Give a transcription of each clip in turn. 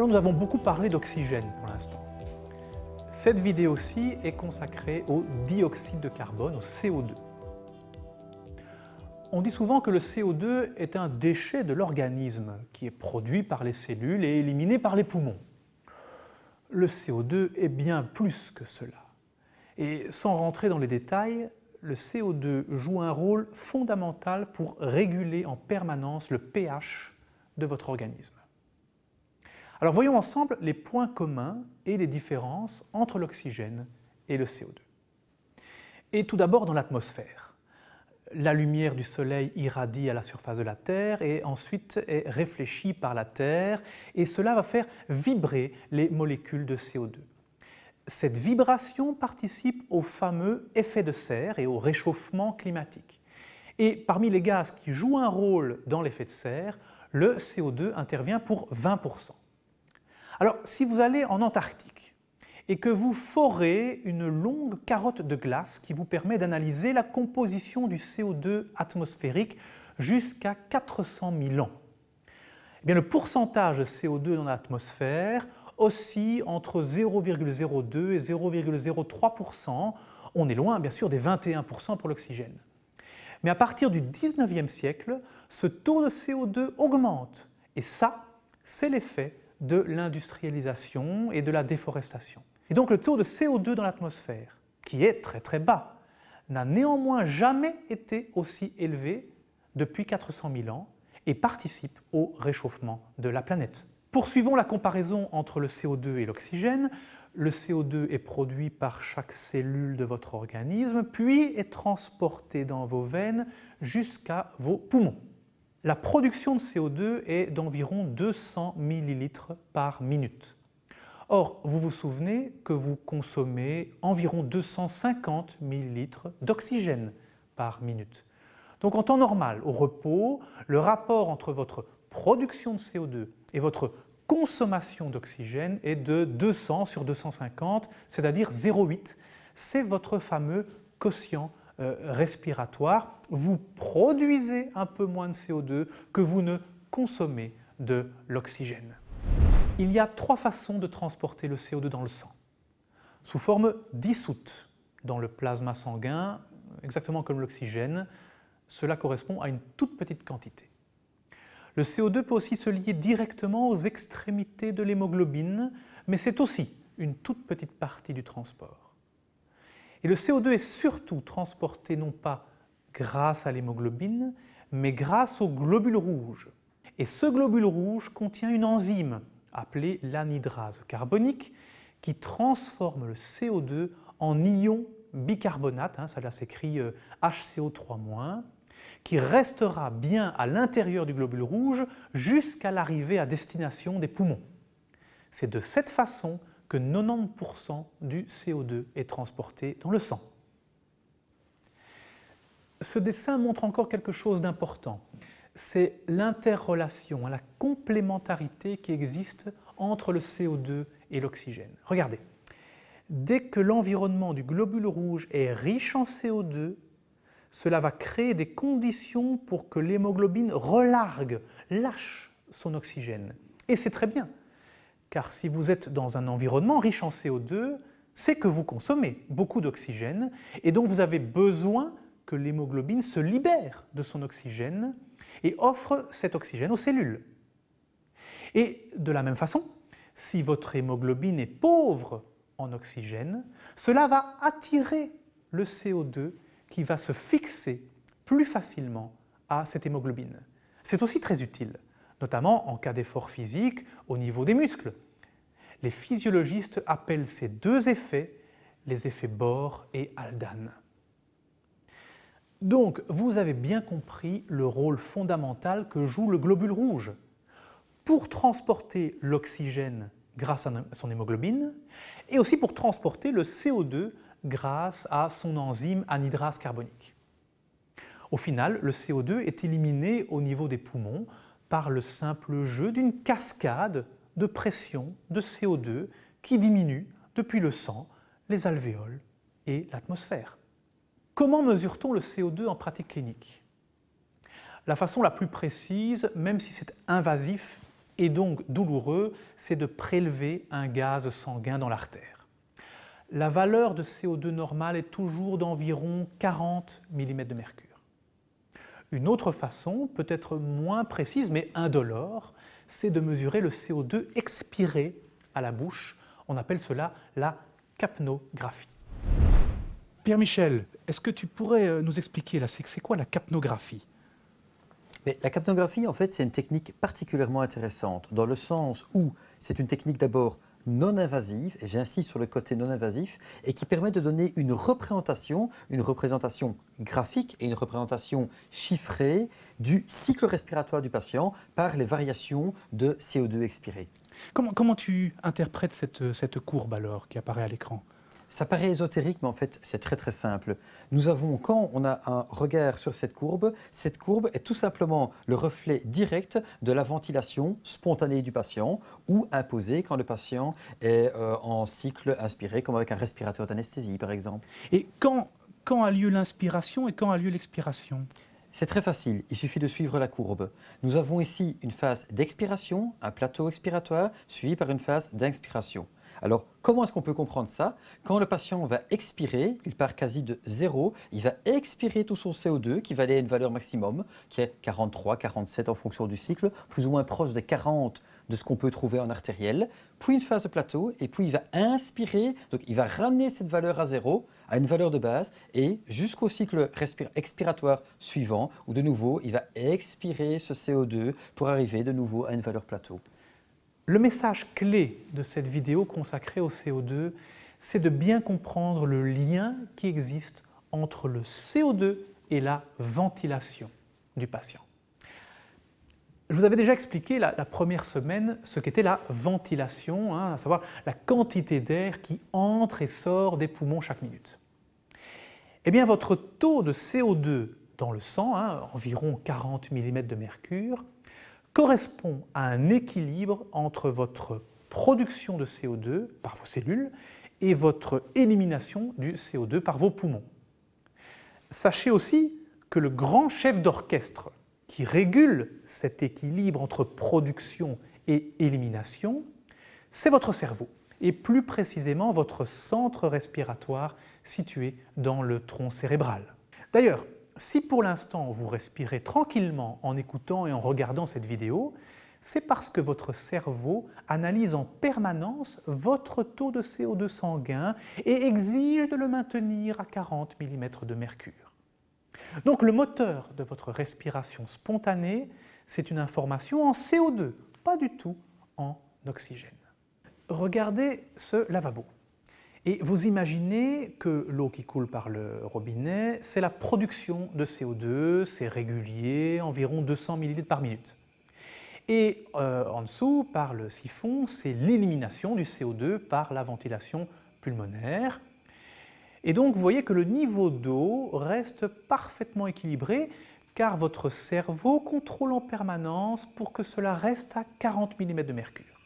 Alors nous avons beaucoup parlé d'oxygène pour l'instant. Cette vidéo-ci est consacrée au dioxyde de carbone, au CO2. On dit souvent que le CO2 est un déchet de l'organisme qui est produit par les cellules et éliminé par les poumons. Le CO2 est bien plus que cela. Et sans rentrer dans les détails, le CO2 joue un rôle fondamental pour réguler en permanence le pH de votre organisme. Alors voyons ensemble les points communs et les différences entre l'oxygène et le CO2. Et tout d'abord dans l'atmosphère. La lumière du soleil irradie à la surface de la Terre et ensuite est réfléchie par la Terre et cela va faire vibrer les molécules de CO2. Cette vibration participe au fameux effet de serre et au réchauffement climatique. Et parmi les gaz qui jouent un rôle dans l'effet de serre, le CO2 intervient pour 20%. Alors, si vous allez en Antarctique et que vous forez une longue carotte de glace qui vous permet d'analyser la composition du CO2 atmosphérique jusqu'à 400 000 ans, eh bien, le pourcentage de CO2 dans l'atmosphère oscille entre 0,02 et 0,03% On est loin, bien sûr, des 21% pour l'oxygène. Mais à partir du 19e siècle, ce taux de CO2 augmente. Et ça, c'est l'effet de l'industrialisation et de la déforestation. Et donc le taux de CO2 dans l'atmosphère, qui est très très bas, n'a néanmoins jamais été aussi élevé depuis 400 000 ans et participe au réchauffement de la planète. Poursuivons la comparaison entre le CO2 et l'oxygène. Le CO2 est produit par chaque cellule de votre organisme, puis est transporté dans vos veines jusqu'à vos poumons. La production de CO2 est d'environ 200 ml par minute. Or, vous vous souvenez que vous consommez environ 250 ml d'oxygène par minute. Donc en temps normal, au repos, le rapport entre votre production de CO2 et votre consommation d'oxygène est de 200 sur 250, c'est-à-dire 0,8. C'est votre fameux quotient respiratoire, vous produisez un peu moins de CO2 que vous ne consommez de l'oxygène. Il y a trois façons de transporter le CO2 dans le sang. Sous forme dissoute dans le plasma sanguin, exactement comme l'oxygène, cela correspond à une toute petite quantité. Le CO2 peut aussi se lier directement aux extrémités de l'hémoglobine, mais c'est aussi une toute petite partie du transport. Et le CO2 est surtout transporté non pas grâce à l'hémoglobine, mais grâce au globule rouge. Et ce globule rouge contient une enzyme appelée l'anhydrase carbonique qui transforme le CO2 en ion bicarbonate, hein, ça là s'écrit HCO3-, euh, qui restera bien à l'intérieur du globule rouge jusqu'à l'arrivée à destination des poumons. C'est de cette façon que 90% du CO2 est transporté dans le sang. Ce dessin montre encore quelque chose d'important. C'est l'interrelation, la complémentarité qui existe entre le CO2 et l'oxygène. Regardez, dès que l'environnement du globule rouge est riche en CO2, cela va créer des conditions pour que l'hémoglobine relargue, lâche son oxygène. Et c'est très bien, car si vous êtes dans un environnement riche en CO2, c'est que vous consommez beaucoup d'oxygène et donc vous avez besoin que l'hémoglobine se libère de son oxygène et offre cet oxygène aux cellules. Et de la même façon, si votre hémoglobine est pauvre en oxygène, cela va attirer le CO2 qui va se fixer plus facilement à cette hémoglobine. C'est aussi très utile notamment en cas d'effort physique au niveau des muscles. Les physiologistes appellent ces deux effets les effets Bohr et Haldane. Donc, vous avez bien compris le rôle fondamental que joue le globule rouge pour transporter l'oxygène grâce à son hémoglobine et aussi pour transporter le CO2 grâce à son enzyme anhydrase carbonique. Au final, le CO2 est éliminé au niveau des poumons par le simple jeu d'une cascade de pression de CO2 qui diminue depuis le sang, les alvéoles et l'atmosphère. Comment mesure-t-on le CO2 en pratique clinique? La façon la plus précise, même si c'est invasif, et donc douloureux, c'est de prélever un gaz sanguin dans l'artère. La valeur de CO2 normale est toujours d'environ 40 mm de mercure. Une autre façon, peut-être moins précise mais indolore, c'est de mesurer le CO2 expiré à la bouche. On appelle cela la capnographie. Pierre-Michel, est-ce que tu pourrais euh, nous expliquer, là, c'est quoi la capnographie? Mais La capnographie, en fait, c'est une technique particulièrement intéressante, dans le sens où c'est une technique d'abord non invasive, et j'insiste sur le côté non invasif, et qui permet de donner une représentation, une représentation graphique et une représentation chiffrée du cycle respiratoire du patient par les variations de CO2 expiré. Comment, comment tu interprètes cette, cette courbe alors qui apparaît à l'écran? Ça paraît ésotérique, mais en fait, c'est très très simple. Nous avons, quand on a un regard sur cette courbe, cette courbe est tout simplement le reflet direct de la ventilation spontanée du patient ou imposée quand le patient est euh, en cycle inspiré, comme avec un respirateur d'anesthésie par exemple. Et quand, quand a lieu l'inspiration et quand a lieu l'expiration? C'est très facile, il suffit de suivre la courbe. Nous avons ici une phase d'expiration, un plateau expiratoire, suivi par une phase d'inspiration. Alors, comment est-ce qu'on peut comprendre ça? Quand le patient va expirer, il part quasi de zéro, il va expirer tout son CO2 qui va aller à une valeur maximum, qui est 43, 47 en fonction du cycle, plus ou moins proche des 40 de ce qu'on peut trouver en artériel, puis une phase de plateau, et puis il va inspirer, donc il va ramener cette valeur à zéro, à une valeur de base, et jusqu'au cycle expiratoire suivant, où de nouveau il va expirer ce CO2 pour arriver de nouveau à une valeur plateau. Le message clé de cette vidéo consacrée au CO2, c'est de bien comprendre le lien qui existe entre le CO2 et la ventilation du patient. Je vous avais déjà expliqué la, première semaine ce qu'était la ventilation, hein, à savoir la quantité d'air qui entre et sort des poumons chaque minute. Eh bien, votre taux de CO2 dans le sang, hein, environ 40 mm de mercure, correspond à un équilibre entre votre production de CO2 par vos cellules et votre élimination du CO2 par vos poumons. Sachez aussi que le grand chef d'orchestre qui régule cet équilibre entre production et élimination, c'est votre cerveau, et plus précisément votre centre respiratoire situé dans le tronc cérébral. D'ailleurs, si pour l'instant vous respirez tranquillement en écoutant et en regardant cette vidéo, c'est parce que votre cerveau analyse en permanence votre taux de CO2 sanguin et exige de le maintenir à 40 mm de mercure. Donc le moteur de votre respiration spontanée, c'est une information en CO2, pas du tout en oxygène. Regardez ce lavabo. Et vous imaginez que l'eau qui coule par le robinet, c'est la production de CO2, c'est régulier, environ 200 ml par minute. Et euh, en dessous, par le siphon, c'est l'élimination du CO2 par la ventilation pulmonaire. Et donc vous voyez que le niveau d'eau reste parfaitement équilibré car votre cerveau contrôle en permanence pour que cela reste à 40 mm de mercure.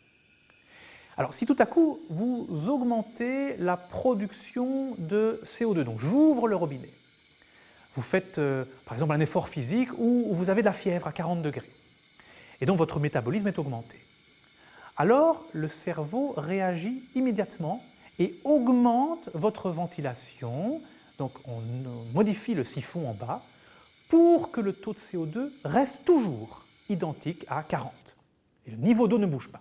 Alors si tout à coup vous augmentez la production de CO2, donc j'ouvre le robinet, vous faites euh, par exemple un effort physique où vous avez de la fièvre à 40 degrés, et donc votre métabolisme est augmenté. Alors le cerveau réagit immédiatement et augmente votre ventilation, donc on modifie le siphon en bas, pour que le taux de CO2 reste toujours identique à 40. Et le niveau d'eau ne bouge pas.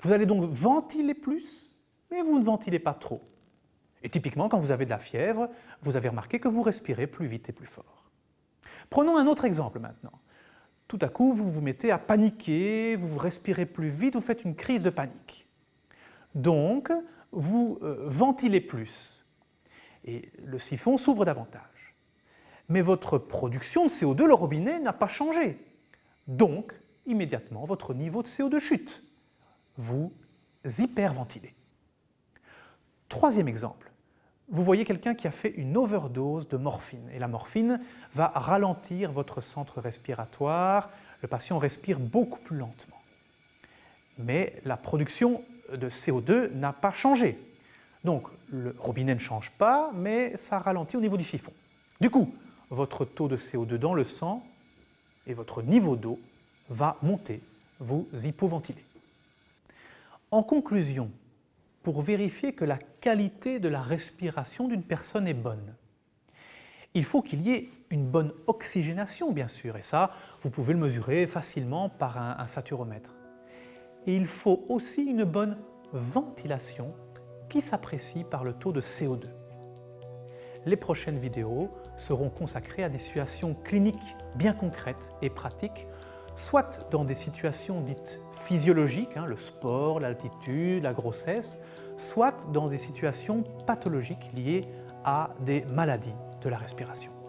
Vous allez donc ventiler plus, mais vous ne ventilez pas trop. Et typiquement, quand vous avez de la fièvre, vous avez remarqué que vous respirez plus vite et plus fort. Prenons un autre exemple maintenant. Tout à coup, vous vous mettez à paniquer, vous respirez plus vite, vous faites une crise de panique. Donc, vous euh, ventilez plus et le siphon s'ouvre davantage. Mais votre production de CO2, le robinet, n'a pas changé. Donc, immédiatement, votre niveau de CO2 chute vous hyperventilez. Troisième exemple, vous voyez quelqu'un qui a fait une overdose de morphine et la morphine va ralentir votre centre respiratoire, le patient respire beaucoup plus lentement. Mais la production de CO2 n'a pas changé. Donc le robinet ne change pas, mais ça ralentit au niveau du siphon. Du coup, votre taux de CO2 dans le sang et votre niveau d'eau va monter vous hypoventilez. En conclusion, pour vérifier que la qualité de la respiration d'une personne est bonne, il faut qu'il y ait une bonne oxygénation, bien sûr, et ça, vous pouvez le mesurer facilement par un, saturomètre. Et il faut aussi une bonne ventilation qui s'apprécie par le taux de CO2. Les prochaines vidéos seront consacrées à des situations cliniques bien concrètes et pratiques, soit dans des situations dites physiologiques, hein, le sport, l'altitude, la grossesse, soit dans des situations pathologiques liées à des maladies de la respiration.